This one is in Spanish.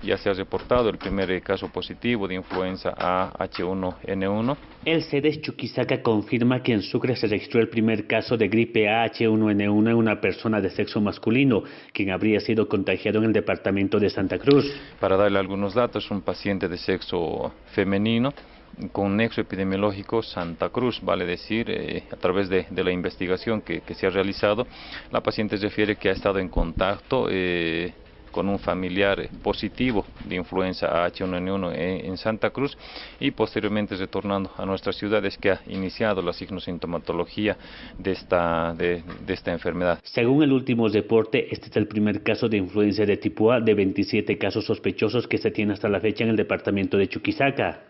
Ya se ha reportado el primer caso positivo de influenza A H1N1. El CEDES Chuquisaca confirma que en Sucre se registró el primer caso de gripe A H1N1 en una persona de sexo masculino, quien habría sido contagiado en el departamento de Santa Cruz. Para darle algunos datos, un paciente de sexo femenino con nexo epidemiológico Santa Cruz, vale decir, eh, a través de, la investigación que, se ha realizado, la paciente refiere que ha estado en contacto eh, con un familiar positivo de influenza H1N1 en, Santa Cruz y posteriormente retornando a nuestras ciudades que ha iniciado la signosintomatología de esta, de, de esta enfermedad. Según el último reporte, este es el primer caso de influenza de tipo A de 27 casos sospechosos que se tiene hasta la fecha en el departamento de Chuquisaca.